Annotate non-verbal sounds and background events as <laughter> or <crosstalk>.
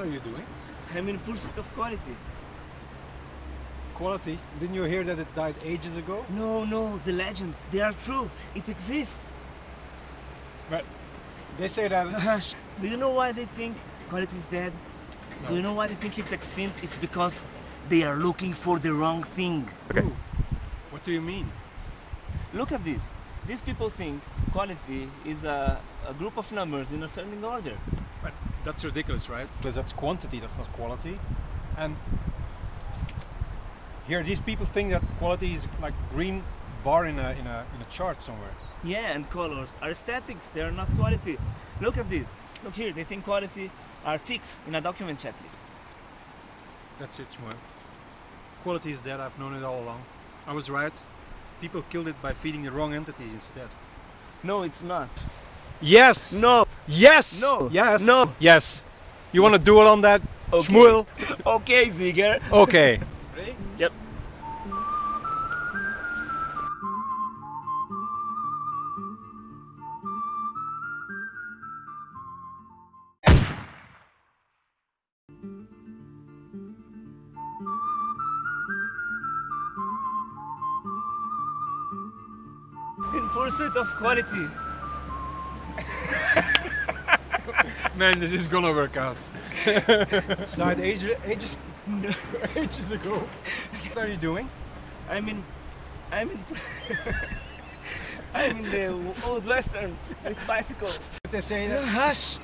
are you doing? I'm in pursuit of quality. Quality? Didn't you hear that it died ages ago? No, no, the legends, they are true. It exists. But they say that. <laughs> Do you know why they think quality is dead? Do you know why they think it's extinct? It's because they are looking for the wrong thing. Ooh, What do you mean? Look at this. These people think quality is a, a group of numbers in ascending order. But that's ridiculous, right? Because that's quantity, that's not quality. And here, these people think that quality is like green bar in a in a in a chart somewhere. Yeah, and colors are aesthetics, they are not quality. Look at this. Look here, they think quality are ticks in a document checklist. That's it, Shmuel. Quality is dead. I've known it all along. I was right. People killed it by feeding the wrong entities instead. No, it's not. Yes. No. Yes. No. Yes. No. Yes. You want to duel on that, Okay. Shmuel? <laughs> Okay, Ziger. Okay. <laughs> Ready? Yep. In pursuit of quality. <laughs> Man, this is gonna work out. <laughs> Died ages, ages, <laughs> ages ago. What are you doing? I'm in. I'm in. <laughs> I'm in the old western with bicycles. What They say that Hush!